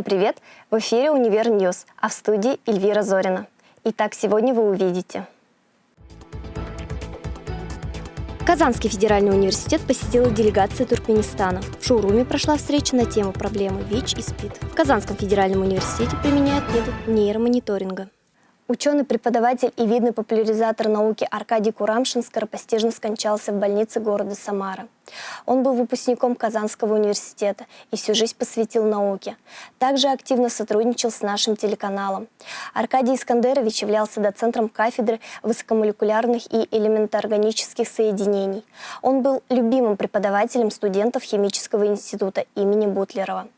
Всем привет! В эфире «Универ News», а в студии Эльвира Зорина. Итак, сегодня вы увидите. Казанский федеральный университет посетила делегация Туркменистана. В шоуруме прошла встреча на тему проблемы ВИЧ и СПИД. В Казанском федеральном университете применяют метод нейромониторинга. Ученый-преподаватель и видный популяризатор науки Аркадий Курамшин скоропостижно скончался в больнице города Самара. Он был выпускником Казанского университета и всю жизнь посвятил науке. Также активно сотрудничал с нашим телеканалом. Аркадий Искандерович являлся доцентром кафедры высокомолекулярных и элементоорганических соединений. Он был любимым преподавателем студентов Химического института имени Бутлерова.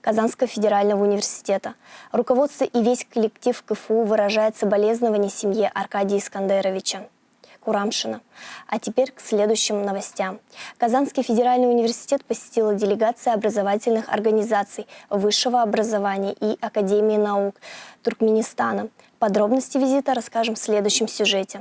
Казанского федерального университета. Руководство и весь коллектив КФУ выражает соболезнования семье Аркадия Искандеровича. Курамшина. А теперь к следующим новостям. Казанский федеральный университет посетила делегация образовательных организаций высшего образования и Академии наук Туркменистана. Подробности визита расскажем в следующем сюжете.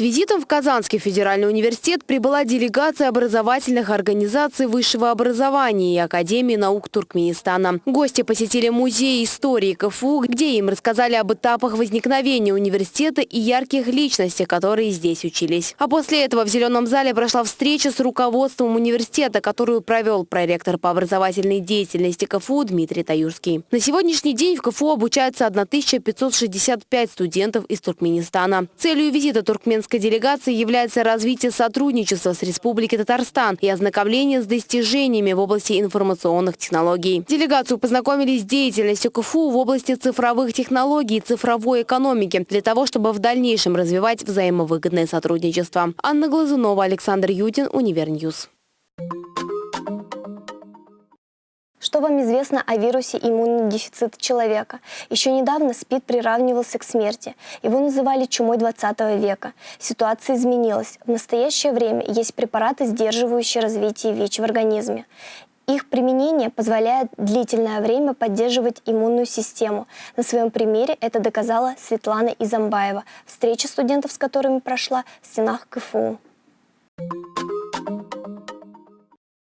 С визитом в Казанский федеральный университет прибыла делегация образовательных организаций высшего образования и Академии наук Туркменистана. Гости посетили музей истории КФУ, где им рассказали об этапах возникновения университета и ярких личностях, которые здесь учились. А после этого в Зеленом зале прошла встреча с руководством университета, которую провел проректор по образовательной деятельности КФУ Дмитрий Таюрский. На сегодняшний день в КФУ обучаются 1565 студентов из Туркменистана. Целью визита туркменского казахстанской делегации является развитие сотрудничества с Республикой Татарстан и ознакомление с достижениями в области информационных технологий. Делегацию познакомили с деятельностью КФУ в области цифровых технологий и цифровой экономики для того, чтобы в дальнейшем развивать взаимовыгодное сотрудничество. Анна Глазунова, Александр Ютин, Универ News. Что вам известно о вирусе иммунодефицита человека? Еще недавно СПИД приравнивался к смерти. Его называли чумой 20 века. Ситуация изменилась. В настоящее время есть препараты, сдерживающие развитие ВИЧ в организме. Их применение позволяет длительное время поддерживать иммунную систему. На своем примере это доказала Светлана Изамбаева, встреча студентов с которыми прошла в стенах КФУ.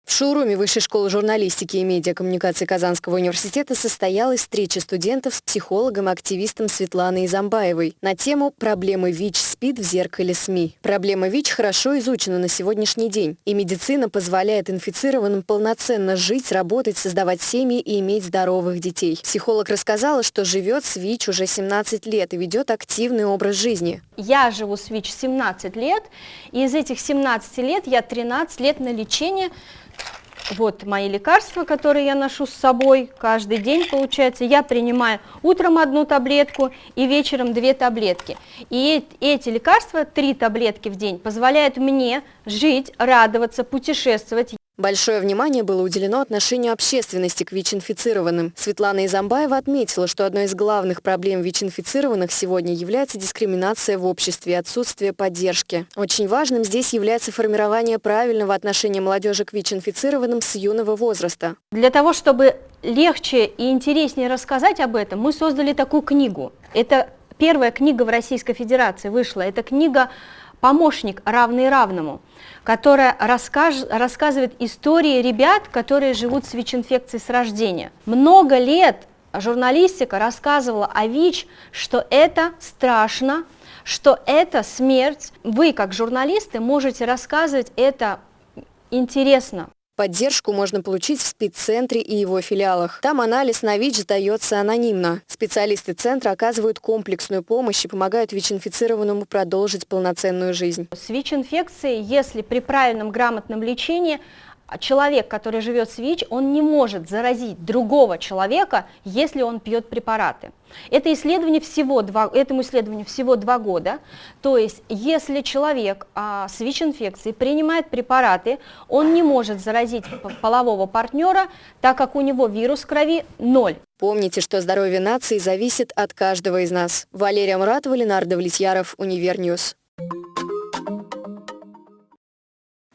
В шоуруме Высшей школы журналистики и медиакоммуникации Казанского университета состоялась встреча студентов с психологом-активистом Светланой Изамбаевой на тему «Проблемы ВИЧ-СПИД в зеркале СМИ». Проблема ВИЧ хорошо изучена на сегодняшний день, и медицина позволяет инфицированным полноценно жить, работать, создавать семьи и иметь здоровых детей. Психолог рассказала, что живет с ВИЧ уже 17 лет и ведет активный образ жизни. Я живу с ВИЧ 17 лет, и из этих 17 лет я 13 лет на лечении вот мои лекарства, которые я ношу с собой каждый день, получается. Я принимаю утром одну таблетку и вечером две таблетки. И эти лекарства, три таблетки в день, позволяют мне жить, радоваться, путешествовать. Большое внимание было уделено отношению общественности к ВИЧ-инфицированным. Светлана Изамбаева отметила, что одной из главных проблем ВИЧ-инфицированных сегодня является дискриминация в обществе отсутствие поддержки. Очень важным здесь является формирование правильного отношения молодежи к ВИЧ-инфицированным с юного возраста. Для того, чтобы легче и интереснее рассказать об этом, мы создали такую книгу. Это первая книга в Российской Федерации вышла. Это книга «Помощник, равный равному» которая расскаж, рассказывает истории ребят, которые живут с ВИЧ-инфекцией с рождения. Много лет журналистика рассказывала о ВИЧ, что это страшно, что это смерть. Вы, как журналисты, можете рассказывать это интересно. Поддержку можно получить в спеццентре и его филиалах. Там анализ на ВИЧ сдается анонимно. Специалисты центра оказывают комплексную помощь и помогают ВИЧ-инфицированному продолжить полноценную жизнь. С ВИЧ-инфекцией, если при правильном грамотном лечении, человек, который живет с ВИЧ, он не может заразить другого человека, если он пьет препараты. Это исследование всего два, этому исследованию всего два года. То есть, если человек а, с ВИЧ-инфекцией принимает препараты, он не может заразить полового партнера, так как у него вирус крови ноль. Помните, что здоровье нации зависит от каждого из нас. Валерия Муратова, Ленардо Влетьяров, Универ News.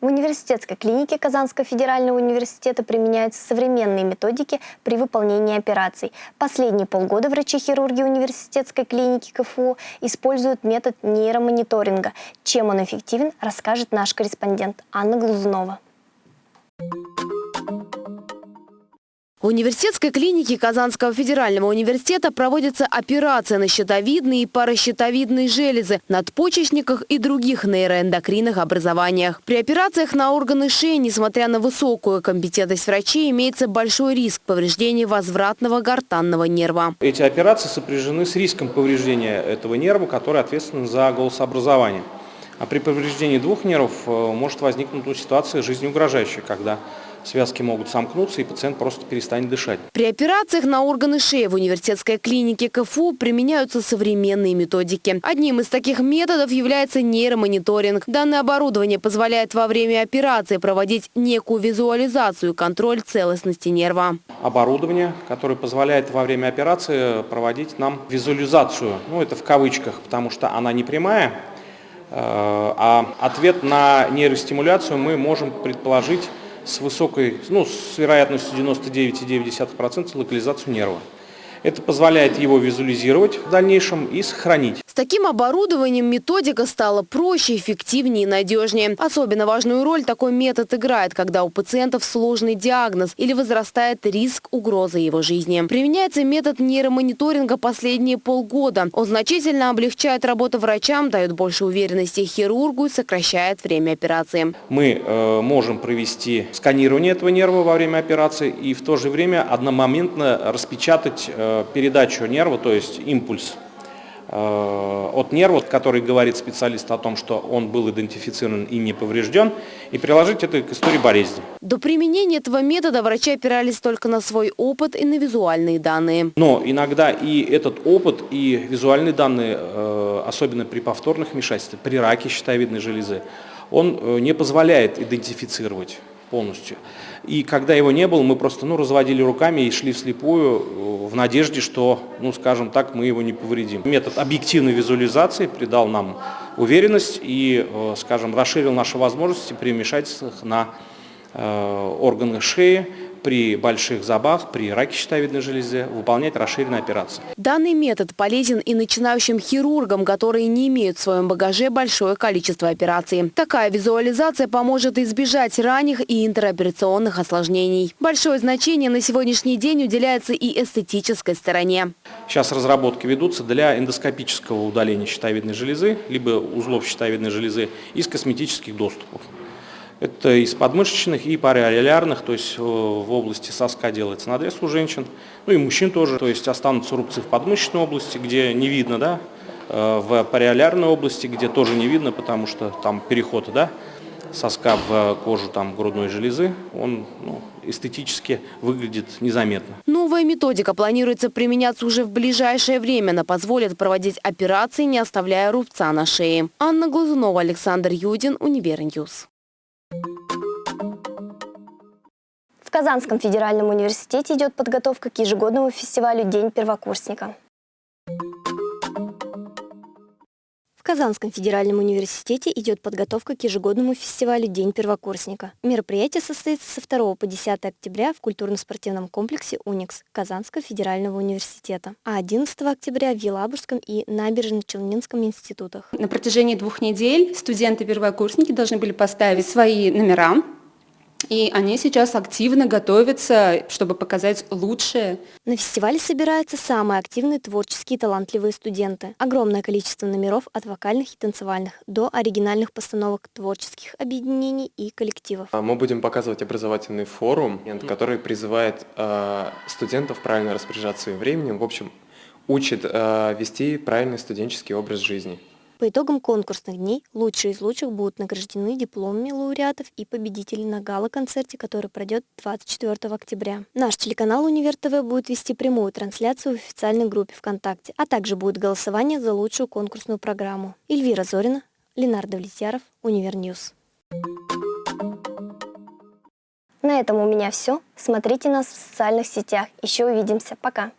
В университетской клинике Казанского федерального университета применяются современные методики при выполнении операций. Последние полгода врачи-хирурги университетской клиники КФУ используют метод нейромониторинга. Чем он эффективен, расскажет наш корреспондент Анна Глузунова. В университетской клинике Казанского федерального университета проводится операция на щитовидные и паращитовидные железы, надпочечниках и других нейроэндокринных образованиях. При операциях на органы шеи, несмотря на высокую компетентность врачей, имеется большой риск повреждения возвратного гортанного нерва. Эти операции сопряжены с риском повреждения этого нерва, который ответственен за голосообразование. А при повреждении двух нервов э, может возникнуть ситуация жизнеугрожающая, когда связки могут сомкнуться, и пациент просто перестанет дышать. При операциях на органы шеи в университетской клинике КФУ применяются современные методики. Одним из таких методов является нейромониторинг. Данное оборудование позволяет во время операции проводить некую визуализацию и контроль целостности нерва. Оборудование, которое позволяет во время операции проводить нам визуализацию. Ну, это в кавычках, потому что она не прямая, э, а ответ на нейростимуляцию мы можем предположить с высокой, ну, с вероятностью 99,9% локализацию нерва. Это позволяет его визуализировать в дальнейшем и сохранить. С таким оборудованием методика стала проще, эффективнее и надежнее. Особенно важную роль такой метод играет, когда у пациентов сложный диагноз или возрастает риск угрозы его жизни. Применяется метод нейромониторинга последние полгода. Он значительно облегчает работу врачам, дает больше уверенности хирургу и сокращает время операции. Мы э, можем провести сканирование этого нерва во время операции и в то же время одномоментно распечатать э, передачу нерва, то есть импульс э, от нерва, который говорит специалист о том, что он был идентифицирован и не поврежден, и приложить это к истории болезни. До применения этого метода врачи опирались только на свой опыт и на визуальные данные. Но иногда и этот опыт, и визуальные данные, э, особенно при повторных вмешательствах, при раке щитовидной железы, он э, не позволяет идентифицировать полностью. И когда его не было, мы просто ну, разводили руками и шли вслепую э, в надежде, что, ну скажем так, мы его не повредим. Метод объективной визуализации придал нам уверенность и, э, скажем, расширил наши возможности при вмешательствах на э, органы шеи, при больших забах, при раке щитовидной железы выполнять расширенные операции. Данный метод полезен и начинающим хирургам, которые не имеют в своем багаже большое количество операций. Такая визуализация поможет избежать ранних и интероперационных осложнений. Большое значение на сегодняшний день уделяется и эстетической стороне. Сейчас разработки ведутся для эндоскопического удаления щитовидной железы, либо узлов щитовидной железы из косметических доступов. Это из подмышечных и париолярных, то есть э, в области соска делается надрез у женщин, ну и мужчин тоже. То есть останутся рубцы в подмышечной области, где не видно, да, э, в париолярной области, где тоже не видно, потому что там переход, да, соска в кожу там, грудной железы, он ну, эстетически выглядит незаметно. Новая методика планируется применяться уже в ближайшее время. Она позволит проводить операции, не оставляя рубца на шее. Анна Глазунова, Александр Юдин, Универ News. В Казанском федеральном университете идет подготовка к ежегодному фестивалю «День первокурсника». В Казанском федеральном университете идет подготовка к ежегодному фестивалю «День первокурсника». Мероприятие состоится со 2 по 10 октября в культурно-спортивном комплексе «Уникс» Казанского федерального университета, а 11 октября в Елабужском и Набережно-Челнинском институтах. На протяжении двух недель студенты-первокурсники должны были поставить свои номера и они сейчас активно готовятся, чтобы показать лучшее. На фестивале собираются самые активные творческие талантливые студенты. Огромное количество номеров от вокальных и танцевальных до оригинальных постановок творческих объединений и коллективов. А мы будем показывать образовательный форум, который призывает э, студентов правильно распоряжаться своим временем, в общем, учит э, вести правильный студенческий образ жизни. По итогам конкурсных дней лучшие из лучших будут награждены дипломами лауреатов и победителей на гала-концерте, который пройдет 24 октября. Наш телеканал Универ ТВ будет вести прямую трансляцию в официальной группе ВКонтакте, а также будет голосование за лучшую конкурсную программу. Эльвира Зорина, Ленар Давлетьяров, Универ News. На этом у меня все. Смотрите нас в социальных сетях. Еще увидимся. Пока.